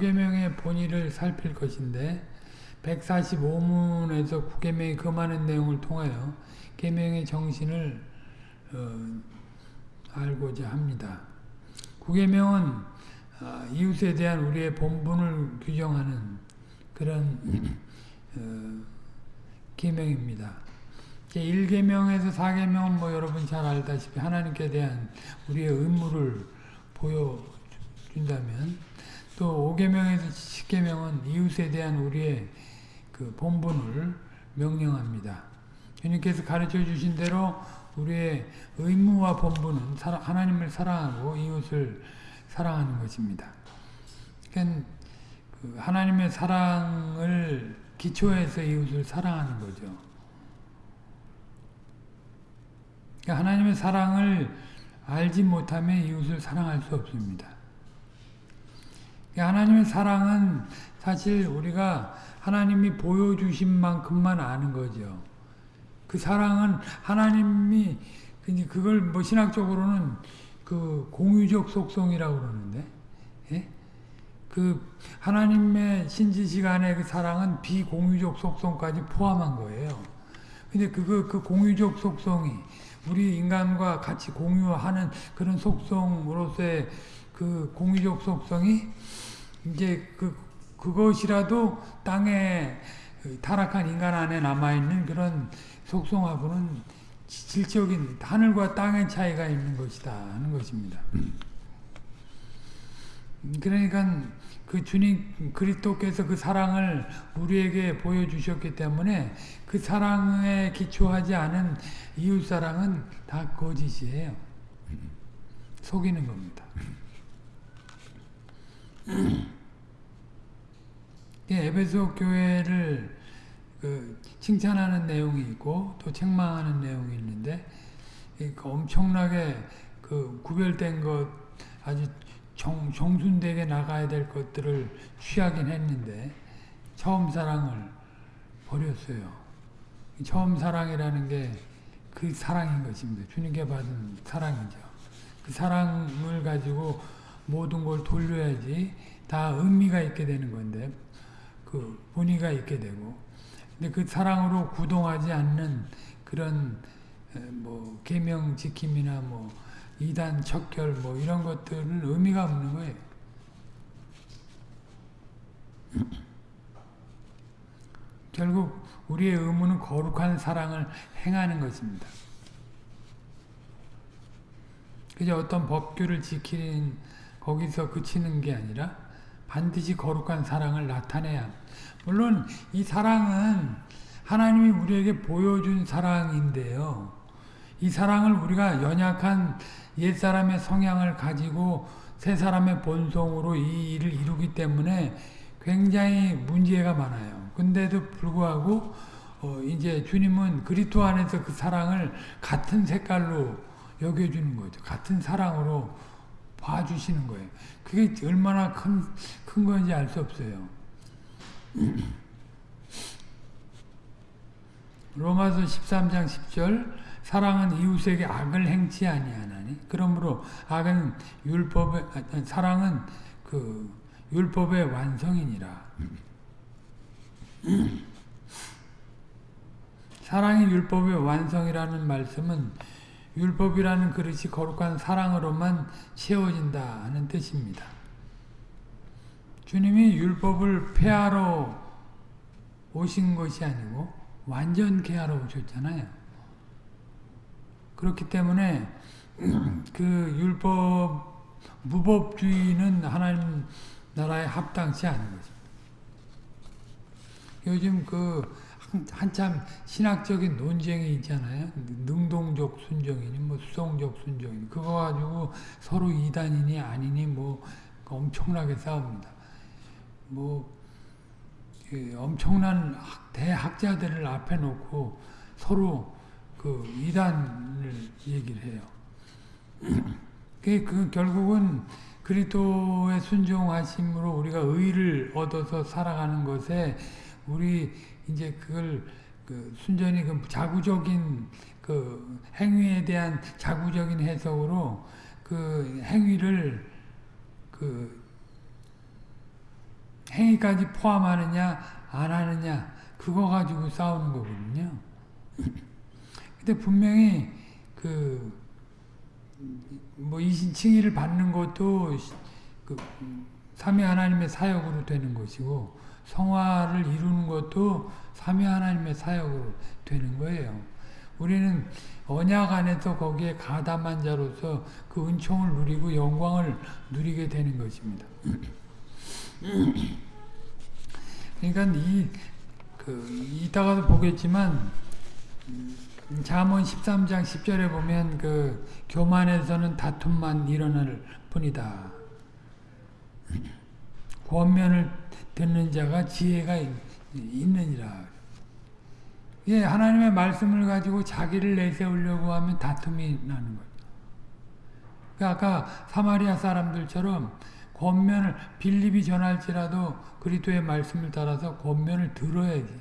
구계명의 본의를 살필 것인데 145문에서 구계명이 그 많은 내용을 통하여 계명의 정신을 어, 알고자 합니다. 구계명은 어, 이웃에 대한 우리의 본분을 규정하는 그런 어, 계명입니다. 1계명에서 4계명은 뭐 여러분 잘 알다시피 하나님께 대한 우리의 의무를 보여준다면 또 5계명에서 10계명은 이웃에 대한 우리의 그 본분을 명령합니다. 주님께서 가르쳐 주신 대로 우리의 의무와 본분은 하나님을 사랑하고 이웃을 사랑하는 것입니다. 그러니까 그 하나님의 사랑을 기초해서 이웃을 사랑하는 거죠. 그러니까 하나님의 사랑을 알지 못하면 이웃을 사랑할 수 없습니다. 그러니까 하나님의 사랑은 사실 우리가 하나님이 보여주신 만큼만 아는 거죠. 그 사랑은 하나님이 그걸 뭐 신학적으로는 그 공유적 속성이라고 그러는데, 예? 그 하나님의 신지식 안에 그 사랑은 비공유적 속성까지 포함한 거예요. 근데 그거 그 공유적 속성이 우리 인간과 같이 공유하는 그런 속성으로서의 그 공유적 속성이 이제 그 그것이라도 땅에 타락한 인간 안에 남아있는 그런 속성하고는 질적인 하늘과 땅의 차이가 있는 것이다 하는 것입니다. 그러니까 그 주님 그리스도께서 그 사랑을 우리에게 보여주셨기 때문에 그 사랑에 기초하지 않은 이웃 사랑은 다 거짓이에요. 속이는 겁니다. 에베소 교회를 그 칭찬하는 내용이 있고 또 책망하는 내용이 있는데 그 엄청나게 그 구별된 것 아주 정, 정순되게 나가야 될 것들을 취하긴 했는데 처음 사랑을 버렸어요. 처음 사랑이라는 게 그 사랑인 것입니다. 주님께 받은 사랑이죠. 그 사랑을 가지고 모든 걸 돌려야지 다 의미가 있게 되는 건데 그 본의가 있게 되고 근데 그 사랑으로 구동하지 않는 그런 뭐 계명 지킴이나 뭐 이단 척결 뭐 이런 것들은 의미가 없는 거예요. 결국 우리의 의무는 거룩한 사랑을 행하는 것입니다. 그저 어떤 법규를 지키는 거기서 그치는 게 아니라 반드시 거룩한 사랑을 나타내야 물론 이 사랑은 하나님이 우리에게 보여준 사랑인데요. 이 사랑을 우리가 연약한 옛사람의 성향을 가지고 새 사람의 본성으로 이 일을 이루기 때문에 굉장히 문제가 많아요. 근데도 불구하고 어 이제 주님은 그리스도 안에서 그 사랑을 같은 색깔로 여겨주는 거죠. 같은 사랑으로 봐주시는 거예요. 그게 얼마나 큰, 큰 건지 알 수 없어요. 로마서 13장 10절 사랑은 이웃에게 악을 행치 아니하나니 그러므로 악은 율법의 사랑은 그 율법의 완성이니라. 사랑이 율법의 완성이라는 말씀은 율법이라는 그릇이 거룩한 사랑으로만 채워진다 하는 뜻입니다. 주님이 율법을 폐하러 오신 것이 아니고 완전케 하러 오셨잖아요. 그렇기 때문에 그 율법 무법주의는 하나님 나라에 합당치 않은 것입니다. 요즘 그 한참 신학적인 논쟁이 있잖아요. 능동적 순종이니 뭐 수동적 순종이니 그거 가지고 서로 이단이니 아니니 뭐 엄청나게 싸웁니다. 뭐 그 엄청난 대학자들을 앞에 놓고 서로 그 이단을 얘기를 해요. 그 결국은 그리스도의 순종하심으로 우리가 의를 얻어서 살아가는 것에 우리 이제 그걸 그 순전히 그 자구적인 그 행위에 대한 자구적인 해석으로 그 행위를 그 행위까지 포함하느냐 안 하느냐 그거 가지고 싸우는 거거든요. 근데 분명히 그 뭐 이신 칭의를 받는 것도 그 삼위 하나님의 사역으로 되는 것이고 성화를 이루는 것도 삼위 하나님의 사역으로 되는 거예요. 우리는 언약 안에서 거기에 가담한 자로서 그 은총을 누리고 영광을 누리게 되는 것입니다. 그러니까 이, 그, 이따가도 보겠지만, 잠언 13장 10절에 보면 그 교만에서는 다툼만 일어날 뿐이다. 권면을 듣는 자가 지혜가 있느니라. 예, 하나님의 말씀을 가지고 자기를 내세우려고 하면 다툼이 나는 거죠. 그러니까 아까 사마리아 사람들처럼 권면을 빌립이 전할지라도 그리스도의 말씀을 따라서 권면을 들어야지.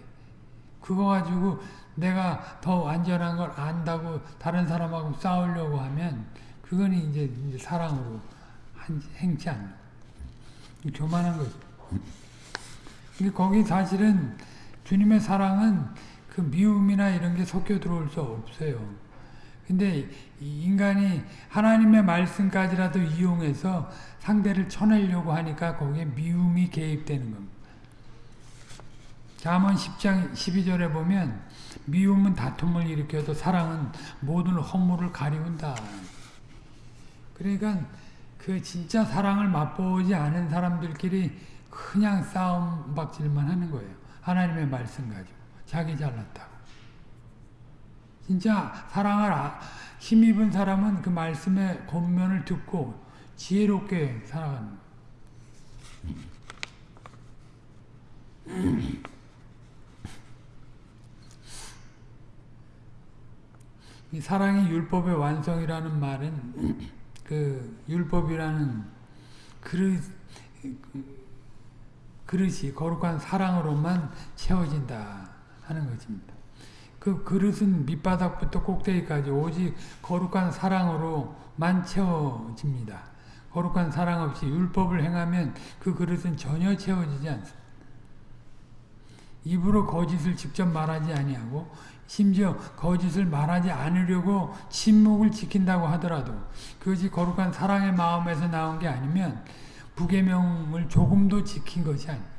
그거 가지고 내가 더 완전한 걸 안다고 다른 사람하고 싸우려고 하면 그건 이제, 이제 사랑으로 행치 않는 교만한 거죠. 근데 거기 사실은 주님의 사랑은 그 미움이나 이런 게 섞여 들어올 수 없어요. 근데 인간이 하나님의 말씀까지라도 이용해서 상대를 쳐내려고 하니까 거기에 미움이 개입되는 겁니다. 잠언 10장 12절에 보면 미움은 다툼을 일으켜도 사랑은 모든 허물을 가리운다. 그러니까 그 진짜 사랑을 맛보지 않은 사람들끼리 그냥 싸움 박질만 하는 거예요. 하나님의 말씀 가지고. 자기 잘났다고. 진짜 사랑을 아, 힘입은 사람은 그 말씀의 권면을 듣고 지혜롭게 살아가는 이 사랑이 율법의 완성이라는 말은 그 율법이라는 그릇 그릇이 거룩한 사랑으로만 채워진다 하는 것입니다. 그 그릇은 밑바닥부터 꼭대기까지 오직 거룩한 사랑으로만 채워집니다. 거룩한 사랑 없이 율법을 행하면 그 그릇은 전혀 채워지지 않습니다. 입으로 거짓을 직접 말하지 아니하고 심지어 거짓을 말하지 않으려고 침묵을 지킨다고 하더라도 그것이 거룩한 사랑의 마음에서 나온 게 아니면 부계명을 조금도 지킨 것이 아닙니다.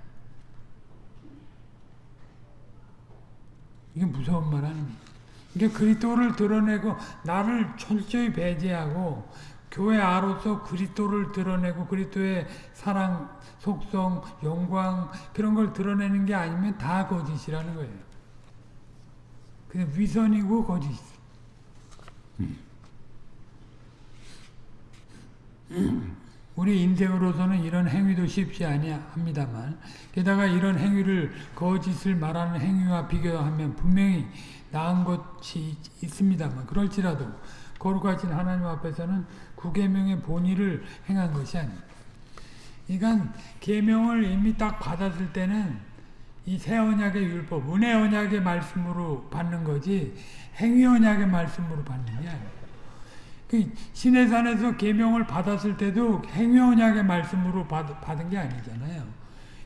이게 무서운 말 아닙니까? 이게 그리스도를 드러내고 나를 철저히 배제하고 교회 아로서 그리스도를 드러내고 그리스도의 사랑, 속성, 영광 그런 걸 드러내는 게 아니면 다 거짓이라는 거예요. 그냥 위선이고 거짓. 우리 인생으로서는 이런 행위도 쉽지 아니합니다만 게다가 이런 행위를 거짓을 말하는 행위와 비교하면 분명히 나은 것이 있습니다만 그럴지라도 거룩하신 하나님 앞에서는 구계명의 본의를 행한 것이 아닙니다. 그러니까 계명을 이미 딱 받았을 때는 이 새 언약의 율법, 은혜 언약의 말씀으로 받는 거지 행위 언약의 말씀으로 받는 게 아니에요. 그 시내산에서 계명을 받았을 때도 행위 언약의 말씀으로 받, 받은 게 아니잖아요.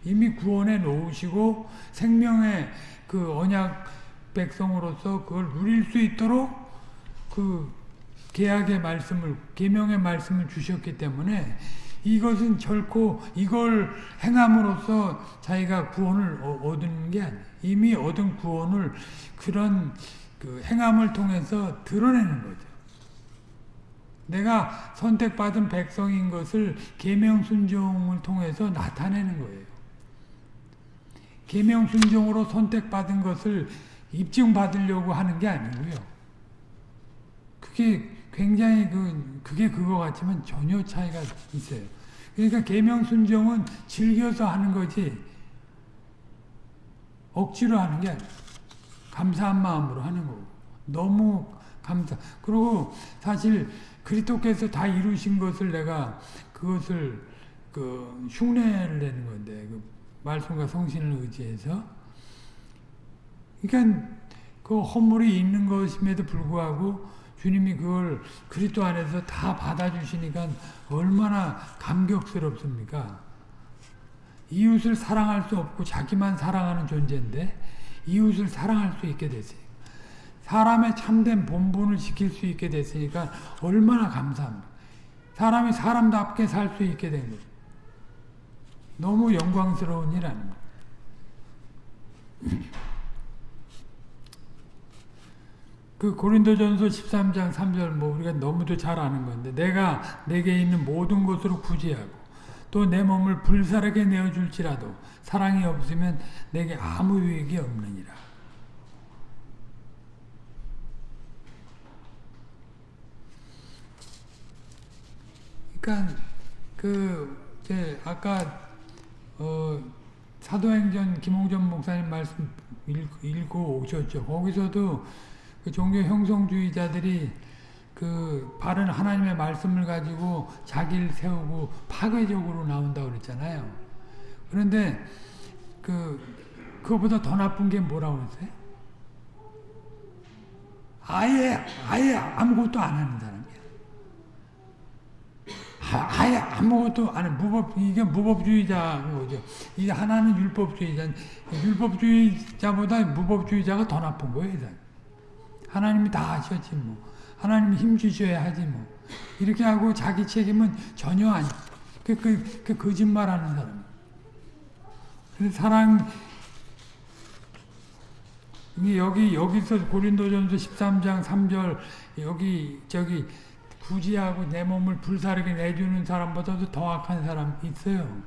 이미 구원해 놓으시고 생명의 그 언약 백성으로서 그걸 누릴 수 있도록 그 계약의 말씀을 계명의 말씀을 주셨기 때문에 이것은 결코 이걸 행함으로써 자기가 구원을 얻는 게 아니에요. 이미 얻은 구원을 그런 그 행함을 통해서 드러내는 거죠. 내가 선택받은 백성인 것을 계명 순종을 통해서 나타내는 거예요. 계명 순종으로 선택받은 것을 입증받으려고 하는 게 아니고요. 그게 굉장히 그 그게 그거 같지만 전혀 차이가 있어요. 그러니까 계명 순종은 즐겨서 하는 거지 억지로 하는 게. 감사한 마음으로 하는 거고 너무 감사. 그리고 사실 그리스도께서 다 이루신 것을 내가 그것을 그 흉내를 내는 건데 그 말씀과 성신을 의지해서 그러니까 그 허물이 있는 것임에도 불구하고 주님이 그걸 그리스도 안에서 다 받아주시니까 얼마나 감격스럽습니까? 이웃을 사랑할 수 없고 자기만 사랑하는 존재인데 이웃을 사랑할 수 있게 됐어요. 사람의 참된 본분을 지킬 수 있게 됐으니까 얼마나 감사합니다. 사람이 사람답게 살 수 있게 된 거죠. 너무 영광스러운 일 아닙니까? 그 고린도전서 13장 3절 뭐 우리가 너무도 잘 아는 건데 내가 내게 있는 모든 것으로 구제하고 또 내 몸을 불사르게 내어 줄지라도 사랑이 없으면 내게 아무 유익이 없느니라. 그러니까 그 이제 아까 어 사도행전 김홍전 목사님 말씀 읽고 오셨죠. 거기서도 그 종교 형성주의자들이 그 바른 하나님의 말씀을 가지고 자기를 세우고 파괴적으로 나온다고 그랬잖아요. 그런데 그 그거보다 더 나쁜 게 뭐라고 그랬어요? 아예 아예 아무것도 안 하는 사람이야. 아 예 아무것도 안 해. 무법 이게 무법주의자인 거죠. 이 하나는 율법주의자. 율법주의자보다 무법주의자가 더 나쁜 거예요. 하나님이 다 하셨지 뭐. 하나님이 힘 주셔야 하지 뭐. 이렇게 하고 자기 책임은 전혀 아니. 그, 그, 그 거짓말하는 사람. 그래서 사랑 여기 여기서 고린도전서 13장 3절 여기 저기 구지하고 내 몸을 불사르게 내주는 사람보다도 더 악한 사람 있어요.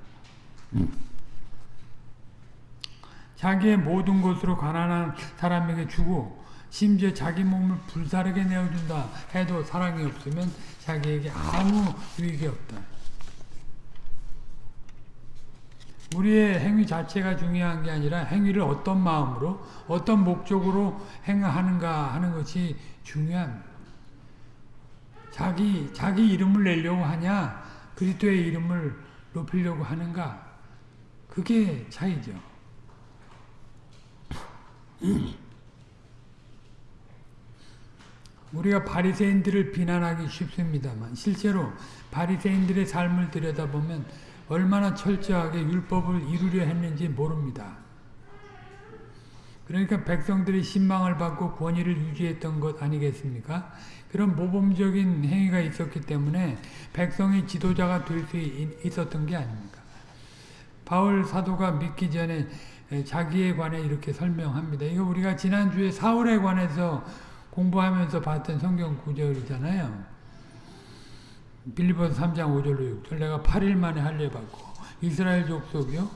자기의 모든 것으로 가난한 사람에게 주고 심지어 자기 몸을 불사르게 내어준다 해도 사랑이 없으면 자기에게 아무 유익이 없다. 우리의 행위 자체가 중요한 게 아니라 행위를 어떤 마음으로 어떤 목적으로 행하는가 하는 것이 중요합니다. 자기 자기 이름을 내려고 하냐 그리스도의 이름을 높이려고 하는가 그게 차이죠. 우리가 바리새인들을 비난하기 쉽습니다만 실제로 바리새인들의 삶을 들여다보면 얼마나 철저하게 율법을 이루려 했는지 모릅니다. 그러니까 백성들이 신망을 받고 권위를 유지했던 것 아니겠습니까? 그런 모범적인 행위가 있었기 때문에 백성이 지도자가 될 수 있었던 게 아닙니까? 바울 사도가 믿기 전에 자기에 관해 이렇게 설명합니다. 이거 우리가 지난주에 사울에 관해서 공부하면서 봤던 성경 구절이잖아요. 빌리본 3장 5절로 6절 내가 8일 만에 할례 받고 이스라엘 족속이요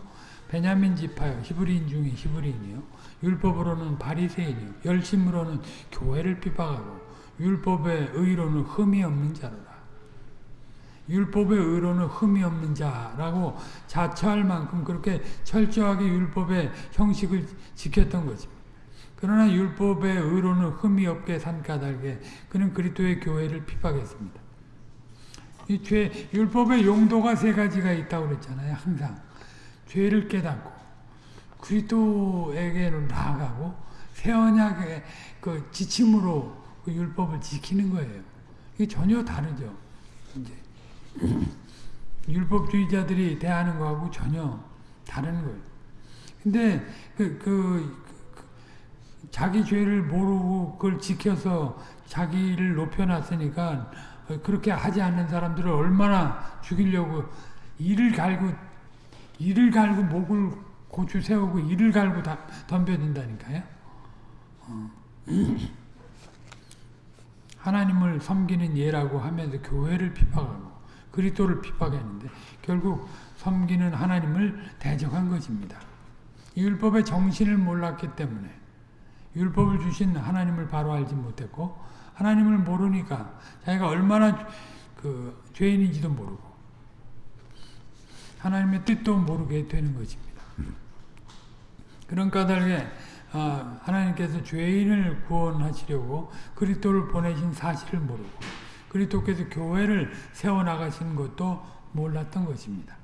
베냐민 지파요 히브리인 중에 히브리인이요 율법으로는 바리새인이요 열심으로는 교회를 핍박하고 율법의 의로는 흠이 없는 자로라. 율법의 의로는 흠이 없는 자라고 자처할 만큼 그렇게 철저하게 율법의 형식을 지켰던 것입니다. 그러나 율법의 의로는 흠이 없게 산 까닭에 그는 그리스도의 교회를 핍박했습니다. 이 죄, 율법의 용도가 세 가지가 있다고 그랬잖아요. 항상 죄를 깨닫고 그리스도에게는 나아가고 새 언약의 그 지침으로 그 율법을 지키는 거예요. 이게 전혀 다르죠. 이제 율법주의자들이 대하는 거하고 전혀 다른 거예요. 근데 그, 그, 그 자기 죄를 모르고 그걸 지켜서 자기를 높여놨으니까 그렇게 하지 않는 사람들을 얼마나 죽이려고 이를 갈고 이를 갈고 목을 고추 세우고 이를 갈고 다 덤벼든다니까요. 어. 하나님을 섬기는 예라고 하면서 교회를 핍박하고 그리스도를 핍박했는데 결국 섬기는 하나님을 대적한 것입니다. 율법의 정신을 몰랐기 때문에 율법을 주신 하나님을 바로 알지 못했고 하나님을 모르니까 자기가 얼마나 그 죄인인지도 모르고 하나님의 뜻도 모르게 되는 것입니다. 그런 까닭에 아, 하나님께서 죄인을 구원하시려고 그리스도를 보내신 사실을 모르고 그리스도께서 교회를 세워나가신 것도 몰랐던 것입니다.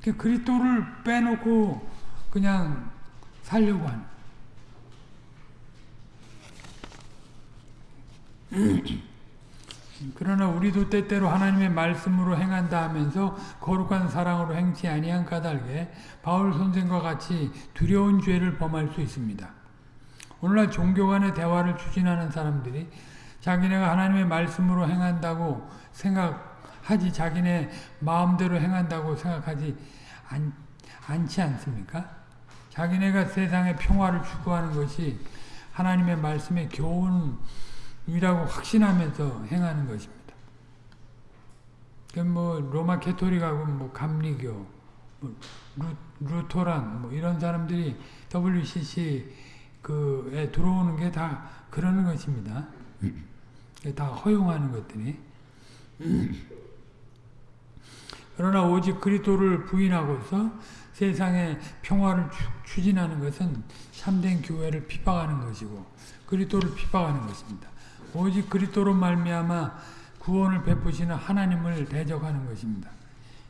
그 그리스도를 빼놓고 그냥 살려고 하는 그러나 우리도 때때로 하나님의 말씀으로 행한다 하면서 거룩한 사랑으로 행치 아니한 까닭에 바울 선생과 같이 두려운 죄를 범할 수 있습니다. 오늘날 종교 간의 대화를 추진하는 사람들이 자기네가 하나님의 말씀으로 행한다고 생각하지 자기네 마음대로 행한다고 생각하지 않, 않지 않습니까? 자기네가 세상의 평화를 추구하는 것이 하나님의 말씀의 교훈 이라고 확신하면서 행하는 것입니다. 뭐 로마 캐토릭하고 뭐 감리교, 뭐 루, 토란 뭐 이런 사람들이 WCC 그에 들어오는 게 다 그러는 것입니다. 다 허용하는 것들이. 그러나 오직 그리스도를 부인하고서 세상의 평화를 추진하는 것은 참된 교회를 비방하는 것이고 그리스도를 비방하는 것입니다. 오직 그리스도로 말미암아 구원을 베푸시는 하나님을 대적하는 것입니다.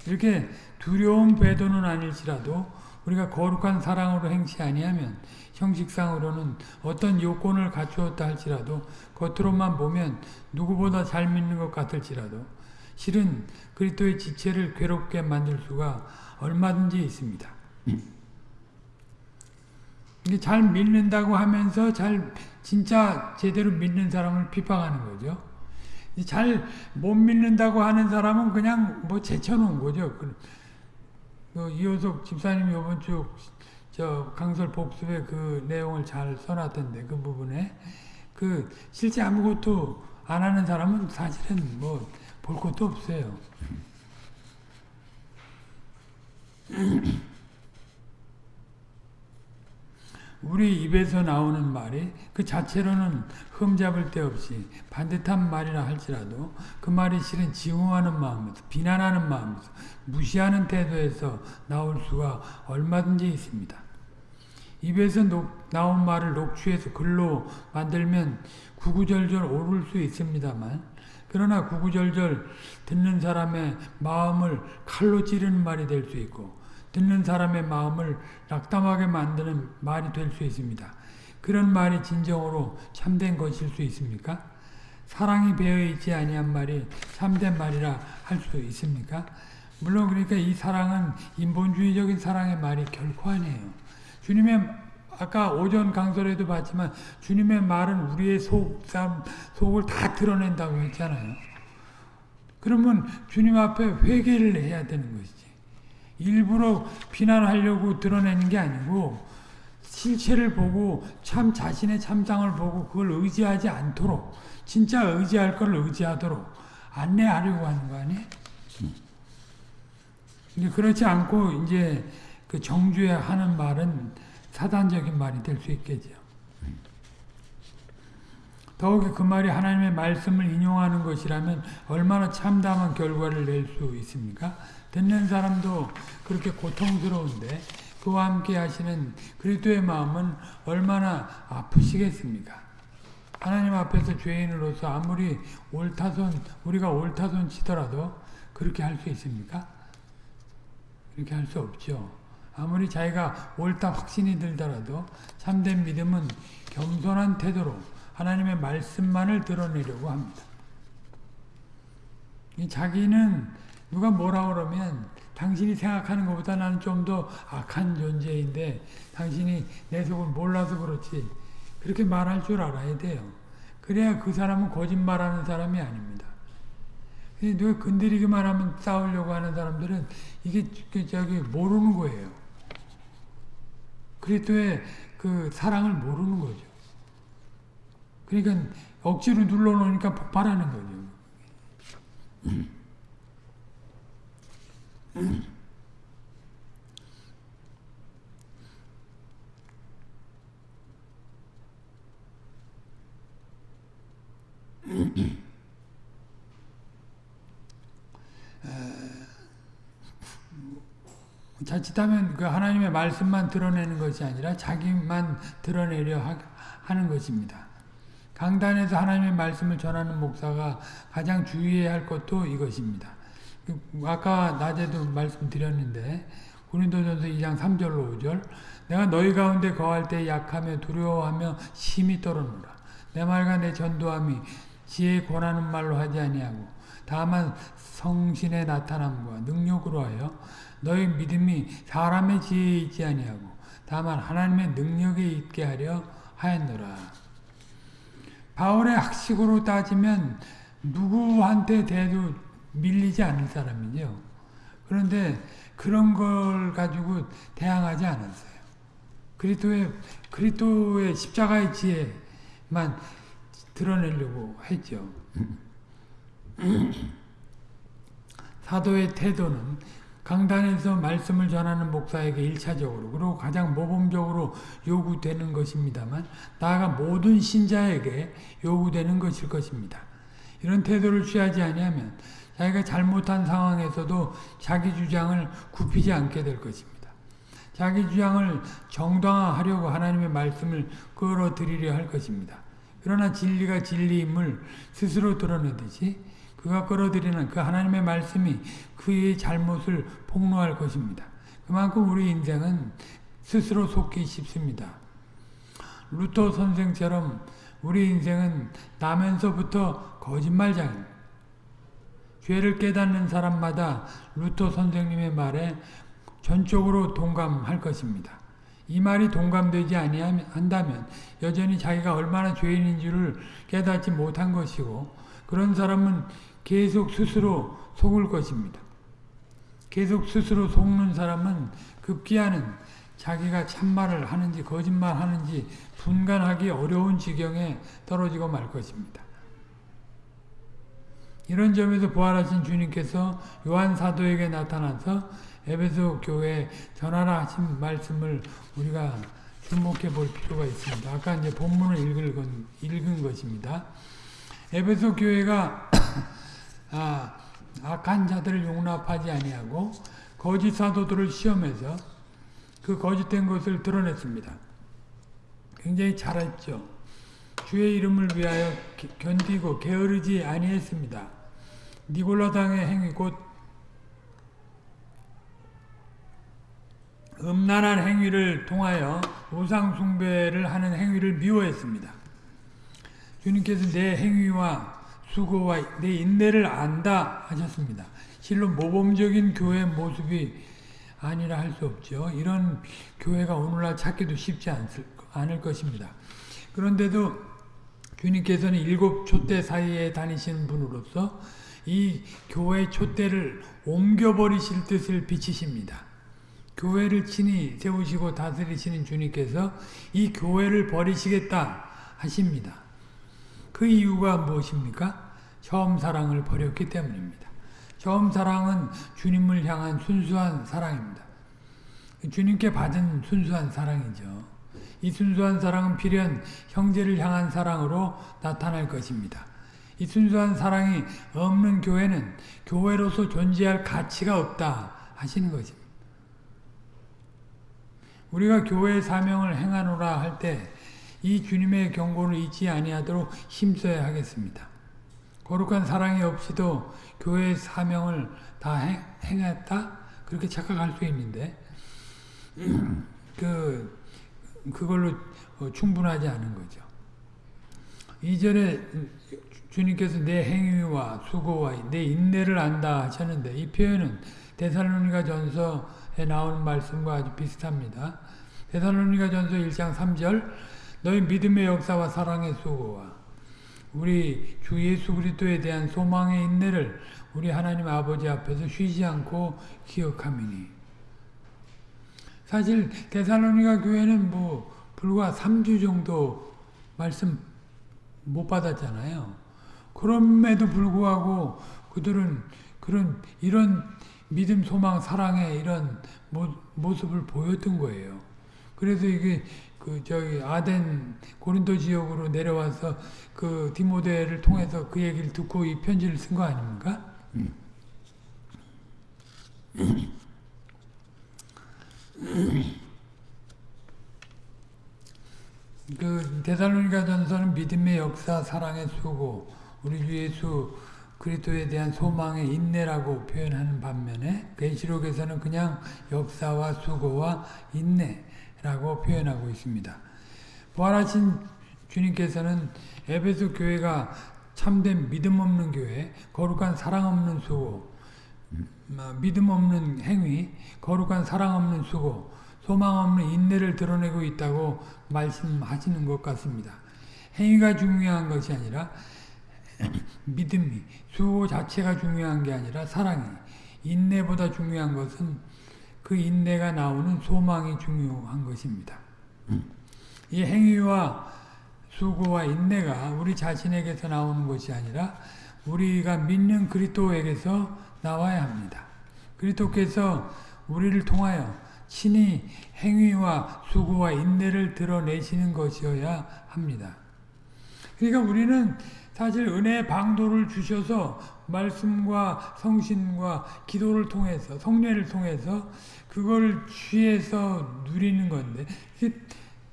이렇게 두려운 배도는 아닐지라도 우리가 거룩한 사랑으로 행치 아니하면 형식상으로는 어떤 요건을 갖추었다 할지라도 겉으로만 보면 누구보다 잘 믿는 것 같을지라도 실은 그리스도의 지체를 괴롭게 만들 수가 얼마든지 있습니다. 잘 믿는다고 하면서 잘 진짜 제대로 믿는 사람을 비방하는 거죠. 잘 못 믿는다고 하는 사람은 그냥 뭐 제쳐놓은 거죠. 그, 그 이호석 집사님이 이번 주 저 강설 복습의 그 내용을 잘 써놨던데 그 부분에 그 실제 아무것도 안 하는 사람은 사실은 뭐 볼 것도 없어요. 우리 입에서 나오는 말이 그 자체로는 흠잡을 데 없이 반듯한 말이라 할지라도 그 말이 실은 지웅하는 마음에서 비난하는 마음에서 무시하는 태도에서 나올 수가 얼마든지 있습니다. 입에서 녹, 나온 말을 녹취해서 글로 만들면 구구절절 오를 수 있습니다만 그러나 구구절절 듣는 사람의 마음을 칼로 찌르는 말이 될 수 있고 듣는 사람의 마음을 낙담하게 만드는 말이 될 수 있습니다. 그런 말이 진정으로 참된 것일 수 있습니까? 사랑이 배어 있지 아니한 말이 참된 말이라 할 수 있습니까? 물론 그러니까 이 사랑은 인본주의적인 사랑의 말이 결코 아니에요. 주님의 아까 오전 강설에도 봤지만 주님의 말은 우리의 속, 속을 다 드러낸다고 했잖아요. 그러면 주님 앞에 회개를 해야 되는 것이지. 일부러 비난하려고 드러내는 게 아니고 실체를 보고 참 자신의 참상을 보고 그걸 의지하지 않도록 진짜 의지할 걸 의지하도록 안내하려고 하는 거 아니에요? 그렇지 않고 이제 그 정주에 하는 말은 사단적인 말이 될 수 있겠죠. 더욱이 그 말이 하나님의 말씀을 인용하는 것이라면 얼마나 참담한 결과를 낼 수 있습니까? 듣는 사람도 그렇게 고통스러운데 그와 함께 하시는 그리스도의 마음은 얼마나 아프시겠습니까? 하나님 앞에서 죄인으로서 아무리 옳다손 우리가 옳다손 치더라도 그렇게 할 수 있습니까? 그렇게 할 수 없죠. 아무리 자기가 옳다 확신이 들더라도 참된 믿음은 겸손한 태도로 하나님의 말씀만을 드러내려고 합니다. 자기는 누가 뭐라 그러면 당신이 생각하는 것보다 나는 좀 더 악한 존재인데 당신이 내 속을 몰라서 그렇지 그렇게 말할 줄 알아야 돼요. 그래야 그 사람은 거짓말하는 사람이 아닙니다. 누가 건드리기만 하면 싸우려고 하는 사람들은 이게 저기 모르는 거예요. 그리스도의 그 사랑을 모르는 거죠. 그러니까 억지로 눌러놓으니까 폭발하는 거죠. 자칫하면 그 하나님의 말씀만 드러내는 것이 아니라 자기만 드러내려 하 는 것입니다. 강단에서 하나님의 말씀을 전하는 목사가 가장 주의해야 할 것도 이것입니다. 아까 낮에도 말씀드렸는데 고린도전서 2장 3절로 5절 내가 너희 가운데 거할 때 약하며 두려워하며 심히 떨어노라 내 말과 내 전도함이 지혜 권하는 말로 하지 아니하고 다만 성신의 나타남과 능력으로 하여 너희 믿음이 사람의 지혜에 있지 아니하고 다만 하나님의 능력에 있게 하려 하였노라. 바울의 학식으로 따지면 누구한테 대도 밀리지 않을 사람이죠. 그런데 그런 걸 가지고 대항하지 않았어요. 그리스도의 그리스도의 십자가의 지혜만 드러내려고 했죠. 사도의 태도는 강단에서 말씀을 전하는 목사에게 일차적으로 그리고 가장 모범적으로 요구되는 것입니다만 나아가 모든 신자에게 요구되는 것일 것입니다. 이런 태도를 취하지 아니하면 자기가 잘못한 상황에서도 자기 주장을 굽히지 않게 될 것입니다. 자기 주장을 정당화하려고 하나님의 말씀을 끌어들이려 할 것입니다. 그러나 진리가 진리임을 스스로 드러내듯이 그가 끌어들이는 그 하나님의 말씀이 그의 잘못을 폭로할 것입니다. 그만큼 우리 인생은 스스로 속기 쉽습니다. 루터 선생처럼 우리 인생은 나면서부터 거짓말장입니다. 죄를 깨닫는 사람마다 루터 선생님의 말에 전적으로 동감할 것입니다. 이 말이 동감되지 아니한다면 여전히 자기가 얼마나 죄인인 줄을 깨닫지 못한 것이고 그런 사람은 계속 스스로 속을 것입니다. 계속 스스로 속는 사람은 급기야는 자기가 참말을 하는지 거짓말 하는지 분간하기 어려운 지경에 떨어지고 말 것입니다. 이런 점에서 부활하신 주님께서 요한 사도에게 나타나서 에베소 교회에 전하라 하신 말씀을 우리가 주목해 볼 필요가 있습니다. 아까 이제 본문을 읽은, 읽은 것입니다. 에베소 교회가 아, 악한 자들을 용납하지 아니하고 거짓 사도들을 시험해서 그 거짓된 것을 드러냈습니다. 굉장히 잘했죠. 주의 이름을 위하여 견디고 게으르지 아니했습니다. 니골라당의 행위 곧 음란한 행위를 통하여 우상 숭배를 하는 행위를 미워했습니다. 주님께서 내 행위와 수고와 내 인내를 안다 하셨습니다. 실로 모범적인 교회 모습이 아니라 할 수 없죠. 이런 교회가 오늘날 찾기도 쉽지 않을 것입니다. 그런데도 주님께서는 일곱 촛대 사이에 다니시는 분으로서 이 교회 촛대를 옮겨버리실 뜻을 비치십니다. 교회를 친히 세우시고 다스리시는 주님께서 이 교회를 버리시겠다 하십니다. 그 이유가 무엇입니까? 처음 사랑을 버렸기 때문입니다. 처음 사랑은 주님을 향한 순수한 사랑입니다. 주님께 받은 순수한 사랑이죠. 이 순수한 사랑은 필연 형제를 향한 사랑으로 나타날 것입니다. 이 순수한 사랑이 없는 교회는 교회로서 존재할 가치가 없다 하시는 것입니다. 우리가 교회의 사명을 행하노라 할 때 이 주님의 경고를 잊지 아니하도록 힘써야 하겠습니다. 거룩한 사랑이 없이도 교회의 사명을 다 행, 행했다? 그렇게 착각할 수 있는데 그 그걸로 충분하지 않은 거죠. 이전에 주님께서 내 행위와 수고와 내 인내를 안다 하셨는데 이 표현은 데살로니가 전서에 나오는 말씀과 아주 비슷합니다. 데살로니가 전서 1장 3절 너희 믿음의 역사와 사랑의 수고와 우리 주 예수 그리스도에 대한 소망의 인내를 우리 하나님 아버지 앞에서 쉬지 않고 기억함이니 사실 데살로니가 교회는 뭐 불과 3주 정도 말씀 못 받았잖아요. 그럼에도 불구하고 그들은 그런 이런 믿음, 소망, 사랑의 이런 모, 모습을 보였던 거예요. 그래서 이게 그 저기 아덴 고린도 지역으로 내려와서 그 디모데를 통해서 그 얘기를 듣고 이 편지를 쓴 거 아닙니까? 음. 그 데살로니가 전서는 믿음의 역사, 사랑의 수고, 우리 주 예수 그리스도에 대한 소망의 인내라고 표현하는 반면에 계시록에서는 그냥 역사와 수고와 인내라고 표현하고 있습니다. 부활하신 주님께서는 에베소 교회가 참된 믿음 없는 교회, 거룩한 사랑 없는 수고, 음, 믿음 없는 행위, 거룩한 사랑 없는 수고, 소망 없는 인내를 드러내고 있다고 말씀하시는 것 같습니다. 행위가 중요한 것이 아니라 믿음이, 수고 자체가 중요한 게 아니라 사랑이, 인내보다 중요한 것은 그 인내가 나오는 소망이 중요한 것입니다. 이 행위와 수고와 인내가 우리 자신에게서 나오는 것이 아니라 우리가 믿는 그리스도에게서 나와야 합니다. 그리스도께서 우리를 통하여 친히 행위와 수고와 인내를 드러내시는 것이어야 합니다. 그러니까 우리는 사실 은혜의 방도를 주셔서 말씀과 성신과 기도를 통해서 성례를 통해서 그걸 취해서 누리는 건데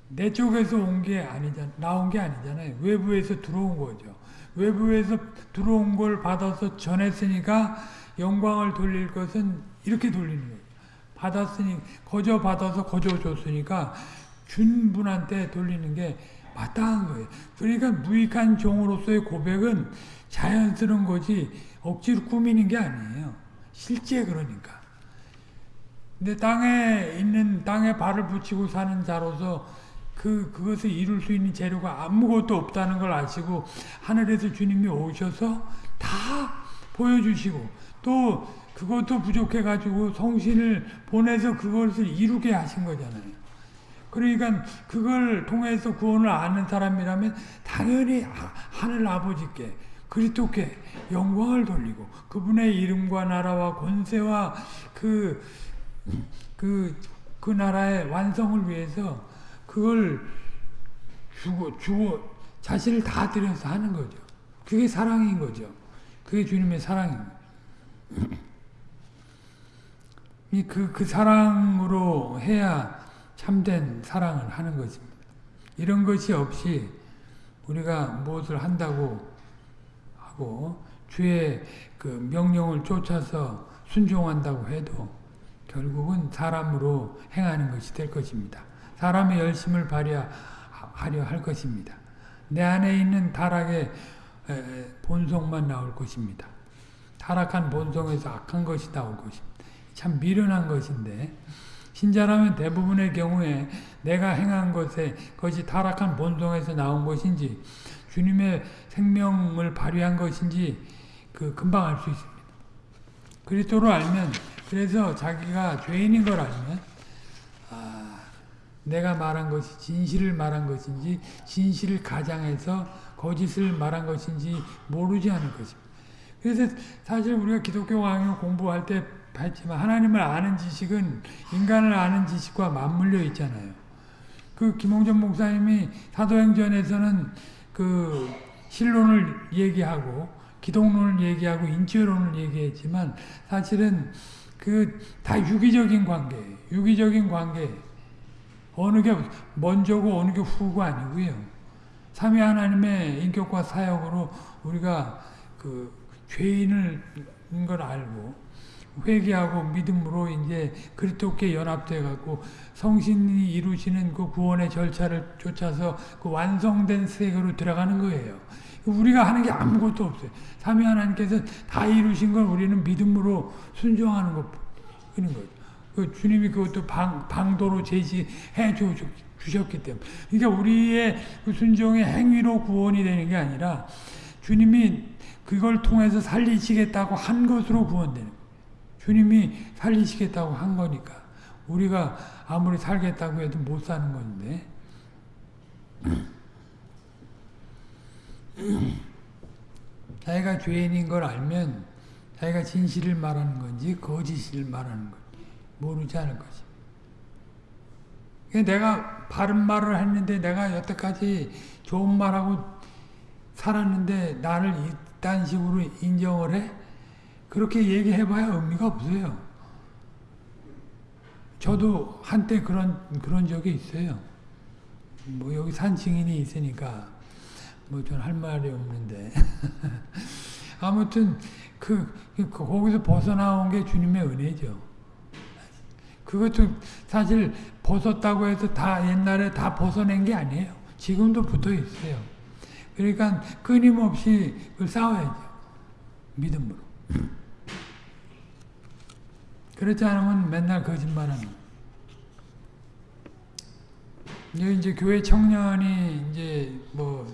내 쪽에서 온 게 아니잖아 나온 게 아니잖아요. 외부에서 들어온 거죠. 외부에서 들어온 걸 받아서 전했으니까 영광을 돌릴 것은 이렇게 돌리는 거예요. 받았으니 거저 받아서 거저 줬으니까 준 분한테 돌리는 게 마땅한 거예요. 그러니까 무익한 종으로서의 고백은 자연스러운 거지 억지로 꾸미는 게 아니에요. 실제 그러니까. 근데 땅에 있는 땅에 발을 붙이고 사는 자로서 그 그것을 이룰 수 있는 재료가 아무것도 없다는 걸 아시고 하늘에서 주님이 오셔서 다 보여주시고 또 그것도 부족해 가지고 성신을 보내서 그것을 이루게 하신 거잖아요. 그러니까 그걸 통해서 구원을 아는 사람이라면 당연히 하늘 아버지께 그리스도께 영광을 돌리고 그분의 이름과 나라와 권세와 그, 그, 그 나라의 완성을 위해서 그걸 주고, 주고, 자신을 다 들여서 하는 거죠. 그게 사랑인 거죠. 그게 주님의 사랑입니다. 그, 그 사랑으로 해야 참된 사랑을 하는 것입니다. 이런 것이 없이 우리가 무엇을 한다고 하고 주의 그 명령을 쫓아서 순종한다고 해도 결국은 사람으로 행하는 것이 될 것입니다. 사람의 열심을 발휘하려 할 것입니다. 내 안에 있는 타락의 본성만 나올 것입니다. 타락한 본성에서 악한 것이 나올 것입니다. 참 미련한 것인데 신자라면 대부분의 경우에 내가 행한 것에 그것이 타락한 본성에서 나온 것인지 주님의 생명을 발휘한 것인지 그 금방 알 수 있습니다. 그리스도를 알면 그래서 자기가 죄인인 걸 알면 아, 내가 말한 것이 진실을 말한 것인지 진실을 가장해서 거짓을 말한 것인지 모르지 않을 것입니다. 그래서 사실 우리가 기독교 강의 공부할 때 했지만 하나님을 아는 지식은 인간을 아는 지식과 맞물려 있잖아요. 그 김홍전 목사님이 사도행전에서는 그 신론을 얘기하고 기독론을 얘기하고 인지론을 얘기했지만 사실은 그 다 유기적인 관계, 유기적인 관계. 어느 게 먼저고 어느 게 후고 아니고요. 삼위 하나님의 인격과 사역으로 우리가 그 죄인을 걸 알고 회개하고 믿음으로 이제 그리스도께 연합돼 갖고 성신이 이루시는 그 구원의 절차를 쫓아서 그 완성된 세계로 들어가는 거예요. 우리가 하는 게 아무것도 없어요. 삼위 하나님께서 다 이루신 걸 우리는 믿음으로 순종하는 것 그런 거죠. 그 주님이 그것도 방, 방도로 제시해 주, 주셨기 때문에. 그러니까 우리의 그 순종의 행위로 구원이 되는 게 아니라 주님이 그걸 통해서 살리시겠다고 한 것으로 구원되는. 주님이 살리시겠다고 한 거니까 우리가 아무리 살겠다고 해도 못 사는 건데 자기가 죄인인 걸 알면 자기가 진실을 말하는 건지 거짓을 말하는 건지 모르지 않을 것입니다. 내가 바른 말을 했는데 내가 여태까지 좋은 말하고 살았는데 나를 이딴 식으로 인정을 해? 그렇게 얘기해봐야 의미가 없어요. 저도 한때 그런 그런 적이 있어요. 뭐 여기 산 증인이 있으니까 뭐 전 할 말이 없는데 아무튼 그, 그 거기서 벗어나온 게 주님의 은혜죠. 그것도 사실 벗었다고 해서 다 옛날에 다 벗어낸 게 아니에요. 지금도 붙어 있어요. 그러니까 끊임없이 그걸 싸워야죠. 믿음으로. 그렇지 않으면 맨날 거짓말하는. 이제 교회 청년이 이제 뭐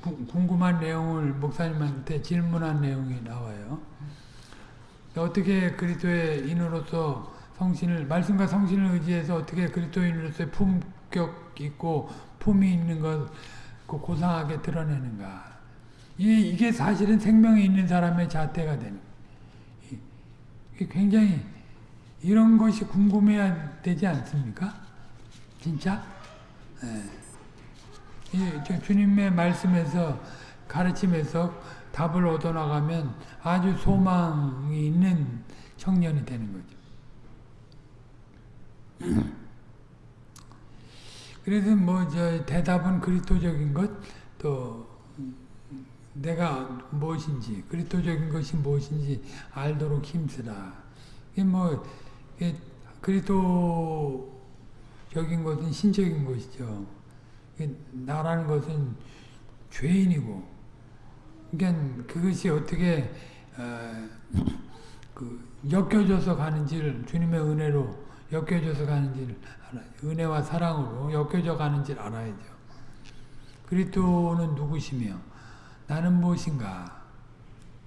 궁금한 내용을 목사님한테 질문한 내용이 나와요. 어떻게 그리스도의 인으로서 성신을 말씀과 성신을 의지해서 어떻게 그리스도인으로서의 품격 있고 품이 있는 것 고상하게 드러내는가? 이게, 사실은 생명이 있는 사람의 잣대가 되는. 굉장히 이런 것이 궁금해야 되지 않습니까? 진짜? 네. 이, 주님의 말씀에서 가르침에서 답을 얻어나가면 아주 소망이 있는 청년이 되는 거죠. 그래서 뭐 저 대답은 그리스도적인 것, 또 내가 무엇인지 그리스도적인 것이 무엇인지 알도록 힘쓰라. 이게 뭐 그리스도적인 것은 신적인 것이죠. 나라는 것은 죄인이고, 그러니까 그것이 어떻게 어, 그 엮여져서 가는지를 주님의 은혜로 엮여져서 가는지를 알아요. 은혜와 사랑으로 엮여져 가는지를 알아야죠. 그리스도는 누구시며 나는 무엇인가?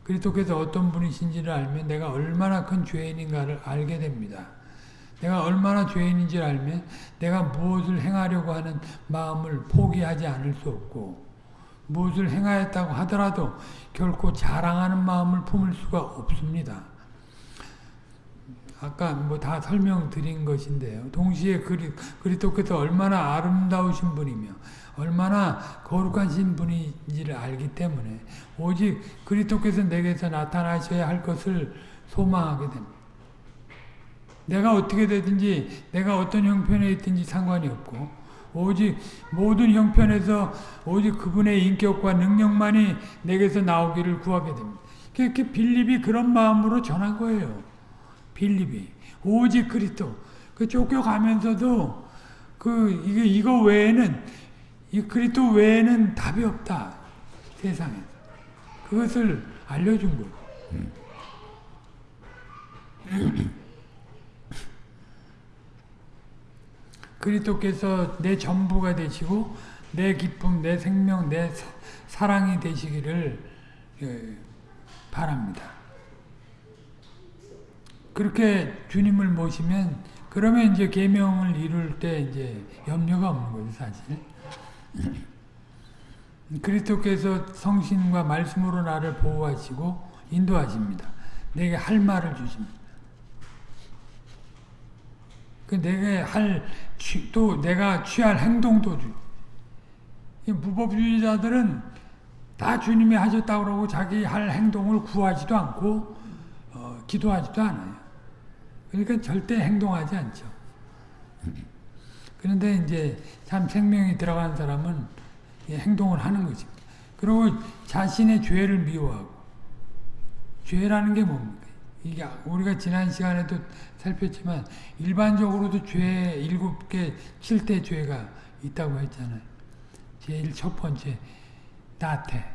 그리스도께서 어떤 분이신지를 알면 내가 얼마나 큰 죄인인가를 알게 됩니다. 내가 얼마나 죄인인지를 알면 내가 무엇을 행하려고 하는 마음을 포기하지 않을 수 없고 무엇을 행하였다고 하더라도 결코 자랑하는 마음을 품을 수가 없습니다. 아까 뭐 다 설명드린 것인데요. 동시에 그리, 그리스도께서 얼마나 아름다우신 분이며 얼마나 거룩하신 분인지를 알기 때문에 오직 그리스도께서 내게서 나타나셔야 할 것을 소망하게 됩니다. 내가 어떻게 되든지 내가 어떤 형편에 있든지 상관이 없고 오직 모든 형편에서 오직 그분의 인격과 능력만이 내게서 나오기를 구하게 됩니다. 그렇게 빌립이 그런 마음으로 전한 거예요. 빌립이 오직 그리스도 그 쫓겨가면서도 그 이거 이거 외에는 이 그리스도 외에는 답이 없다 세상에 그것을 알려준 거. 그리스도께서 내 전부가 되시고 내 기쁨, 내 생명, 내 사랑이 되시기를 예, 바랍니다. 그렇게 주님을 모시면 그러면 이제 계명을 이룰 때 이제 염려가 없는 거죠, 사실. 그리스도께서 성신과 말씀으로 나를 보호하시고 인도하십니다. 내게 할 말을 주십니다. 그 내게 할, 또 내가 취할 행동도 주. 무법주의자들은 다 주님이 하셨다고 그러고 자기 할 행동을 구하지도 않고, 어, 기도하지도 않아요. 그러니까 절대 행동하지 않죠. 그런데 이제 참 생명이 들어간 사람은 행동을 하는 것입니다. 그리고 자신의 죄를 미워하고, 죄라는 게 뭡니까? 이게 우리가 지난 시간에도 살폈지만 일반적으로도 죄 일곱 개, 칠대 죄가 있다고 했잖아요. 제일 첫 번째 나태,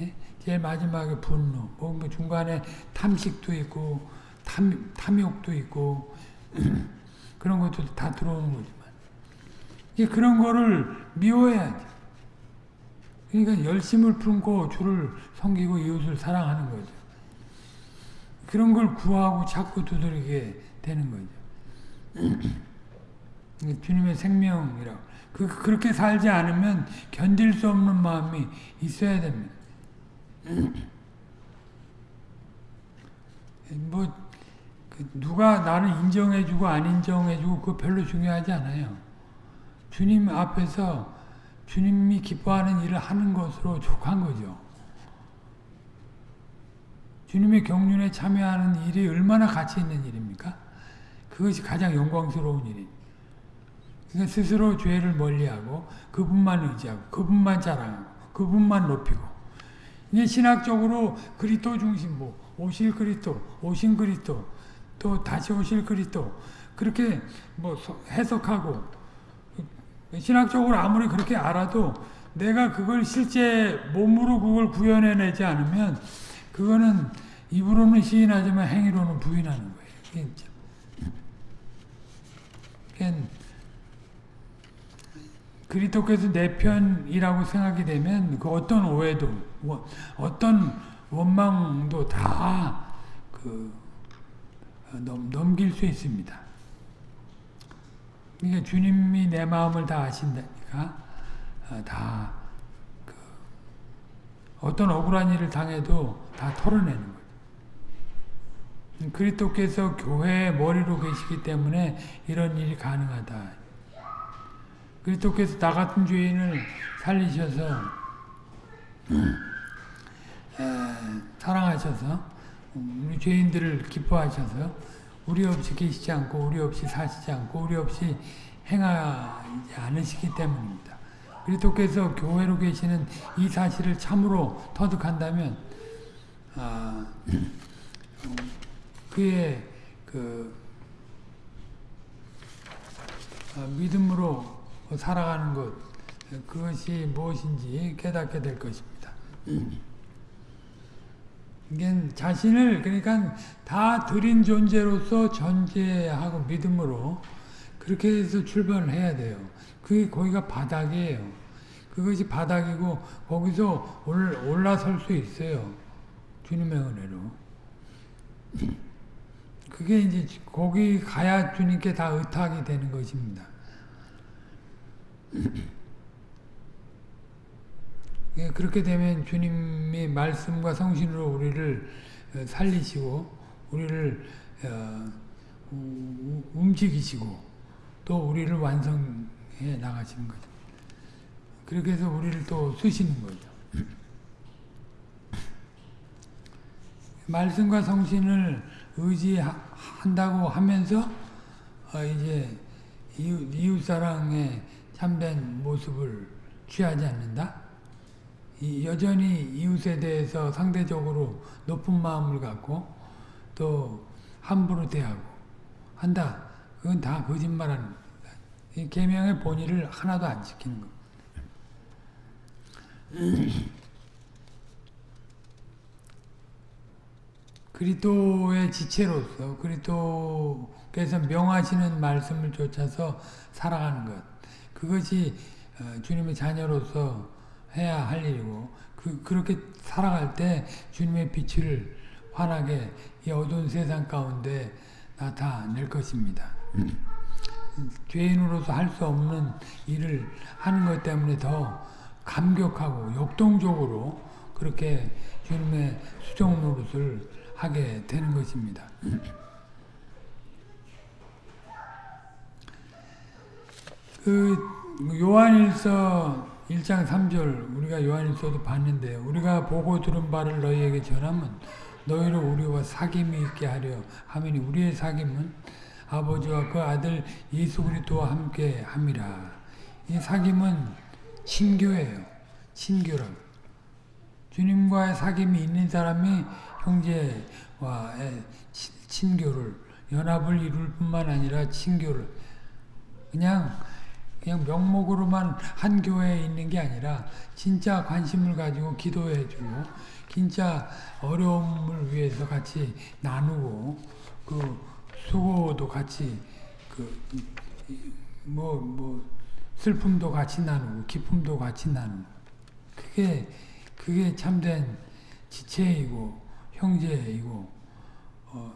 예? 제일 마지막에 분노, 뭐, 뭐 중간에 탐식도 있고 탐, 탐욕도 있고 그런 것도 다 들어오는 이게 그런 거를 미워해야지. 그러니까 열심을 품고 주를 섬기고 이웃을 사랑하는 거죠. 그런 걸 구하고 자꾸 두드리게 되는 거죠. 주님의 생명이라고. 그, 그렇게 살지 않으면 견딜 수 없는 마음이 있어야 됩니다. 뭐, 그 누가 나를 인정해주고 안 인정해주고 그거 별로 중요하지 않아요. 주님 앞에서 주님이 기뻐하는 일을 하는 것으로 족한 거죠. 주님의 경륜에 참여하는 일이 얼마나 가치 있는 일입니까? 그것이 가장 영광스러운 일입니다. 그러니까 스스로 죄를 멀리하고 그분만 의지하고 그분만 자랑하고 그분만 높이고 이게 신학적으로 그리스도 중심 뭐 오실 그리스도 오신 그리스도 또 다시 오실 그리스도 그렇게 뭐 해석하고 신학적으로 아무리 그렇게 알아도 내가 그걸 실제 몸으로 그걸 구현해내지 않으면 그거는 입으로는 시인하지만 행위로는 부인하는 거예요. 진짜. 그러니까 그리스도께서 내 편이라고 생각이 되면 그 어떤 오해도 어떤 원망도 다그 어, 넘길 수 있습니다. 그러니까 주님이 내 마음을 다 아신다니까 어, 다그 어떤 억울한 일을 당해도 다 털어내는 거죠. 그리스도께서 교회의 머리로 계시기 때문에 이런 일이 가능하다. 그리스도께서 나 같은 죄인을 살리셔서 에, 사랑하셔서 우리 죄인들을 기뻐하셔서 우리 없이 계시지 않고 우리 없이 사시지 않고 우리 없이 행하지 않으시기 때문입니다. 그리스도께서 교회로 계시는 이 사실을 참으로 터득한다면 아, 그의 그 아, 믿음으로 살아가는 것 그것이 무엇인지 깨닫게 될 것입니다. 자신을 그러니까 다 드린 존재로서 전제하고 믿음으로 그렇게 해서 출발을 해야 돼요. 그게 거기가 바닥이에요. 그것이 바닥이고 거기서 올라설 수 있어요. 주님의 은혜로. 그게 이제 거기 가야 주님께 다 의탁이 되는 것입니다. 예, 그렇게 되면 주님의 말씀과 성신으로 우리를 어, 살리시고 우리를 어, 움직이시고 또 우리를 완성해 나가시는 거죠. 그렇게 해서 우리를 또 쓰시는 거죠. 말씀과 성신을 의지한다고 하면서 어, 이제 이웃, 이웃 사랑의 참된 모습을 취하지 않는다? 여전히 이웃에 대해서 상대적으로 높은 마음을 갖고 또 함부로 대하고 한다. 그건 다 거짓말하는 겁니다. 이 계명의 본의를 하나도 안 지키는 겁니다. 그리스도의 지체로서 그리스도께서 명하시는 말씀을 쫓아서 살아가는 것. 그것이 어, 주님의 자녀로서 해야 할 일이고 그, 그렇게 살아갈 때 주님의 빛을 환하게 이 어두운 세상 가운데 나타낼 것입니다. 죄인으로서 할 수 없는 일을 하는 것 때문에 더 감격하고 역동적으로 그렇게 주님의 수종 노릇을 하게 되는 것입니다. 그 요한일서 1장 3절 우리가 요한일서도 봤는데 우리가 보고 들은 바를 너희에게 전하면 너희를 우리와 사귐이 있게 하려 하면 우리의 사귐은 아버지와 그 아들 예수 그리스도와 함께 함이라. 이 사귐은 친교예요. 친교라고. 주님과의 사귐이 있는 사람이 형제와의 친교를 연합을 이룰 뿐만 아니라 친교를 그냥 그냥 명목으로만 한 교회에 있는 게 아니라 진짜 관심을 가지고 기도해 주고 진짜 어려움을 위해서 같이 나누고 그 수고도 같이 그 뭐뭐 뭐 슬픔도 같이 나누고 기쁨도 같이 나누고. 그게 그게 참된 지체이고 형제이고 어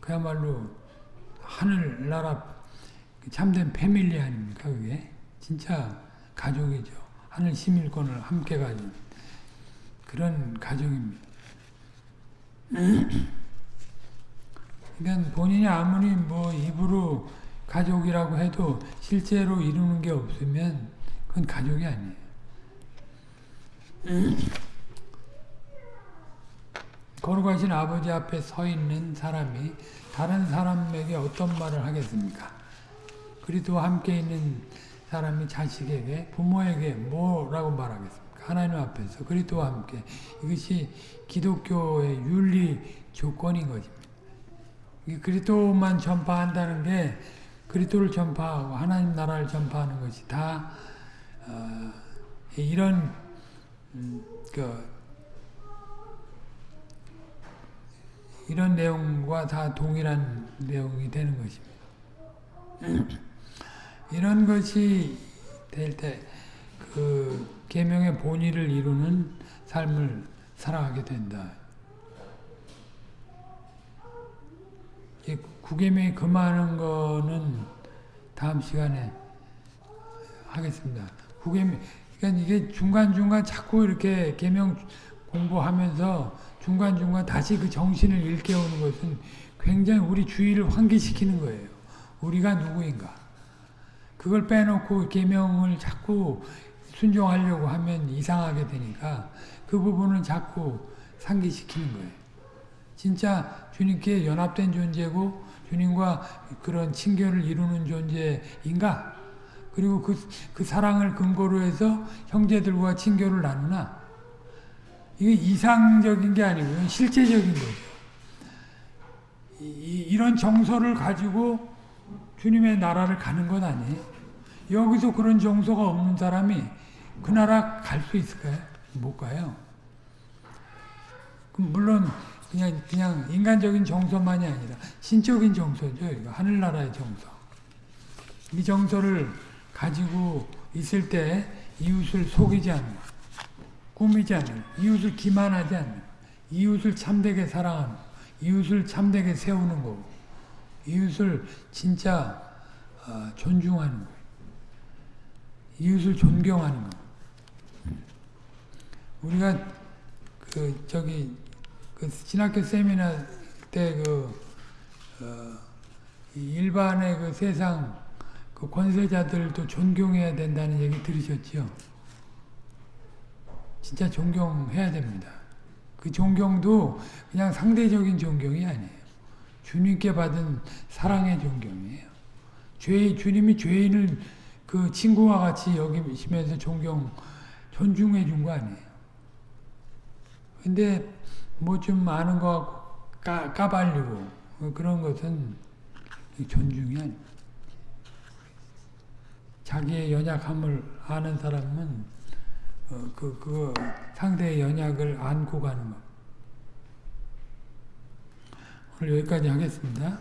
그야말로 하늘나라 참된 패밀리 아닙니까 그게? 진짜 가족이죠. 하늘 시민권을 함께 가진 그런 가족입니다. 그러니까 본인이 아무리 뭐 입으로 가족이라고 해도 실제로 이루는 게 없으면 그건 가족이 아니에요. 거룩하신 아버지 앞에 서 있는 사람이 다른 사람에게 어떤 말을 하겠습니까? 그리도 함께 있는 사람이 자식에게 부모에게 뭐라고 말하겠습니까? 하나님 앞에서 그리스도와 함께 이것이 기독교의 윤리 조건인 것입니다. 그리스도만 전파한다는 게 그리스도를 전파하고 하나님 나라를 전파하는 것이 다 어, 이런 음, 그 이런 내용과 다 동일한 내용이 되는 것입니다. 이런 것이 될 때 그 계명의 본의를 이루는 삶을 살아가게 된다. 이 구계명이 금하는 거는 다음 시간에 하겠습니다. 구계명 그러니까 이게 중간중간 자꾸 이렇게 계명 공부하면서 중간중간 다시 그 정신을 일깨우는 것은 굉장히 우리 주의를 환기시키는 거예요. 우리가 누구인가. 그걸 빼놓고 계명을 자꾸 순종하려고 하면 이상하게 되니까 그 부분을 자꾸 상기시키는 거예요. 진짜 주님께 연합된 존재고 주님과 그런 친교를 이루는 존재인가? 그리고 그, 그 사랑을 근거로 해서 형제들과 친교를 나누나? 이게 이상적인 게 아니고요. 실제적인 거죠. 이, 이런 정서를 가지고 주님의 나라를 가는 건 아니에요. 여기서 그런 정서가 없는 사람이 그 나라 갈 수 있을까요? 못 가요. 물론 그냥 그냥 인간적인 정서만이 아니라 신적인 정서죠. 이거 하늘나라의 정서. 이 정서를 가지고 있을 때 이웃을 속이지 않는, 꾸미지 않는, 이웃을 기만하지 않는, 이웃을 참되게 사랑하는, 이웃을 참되게 세우는 거고, 이웃을 진짜 어, 존중하는 거예요. 이웃을 존경하는 거. 우리가 그 저기 그 신학교 세미나 때그 어, 일반의 그 세상 그 권세자들도 존경해야 된다는 얘기 들으셨죠? 진짜 존경해야 됩니다. 그 존경도 그냥 상대적인 존경이 아니에요. 주님께 받은 사랑의 존경이에요. 죄 주님이 죄인을 그 친구와 같이 여기시면서 존경 존중해 준 거 아니에요. 근데 뭐 좀 아는 거 까, 까발리고 그런 것은 존중이 아니에요. 자기의 연약함을 아는 사람은 어, 그, 그 상대의 연약을 안고 가는 것. 오늘 여기까지 하겠습니다.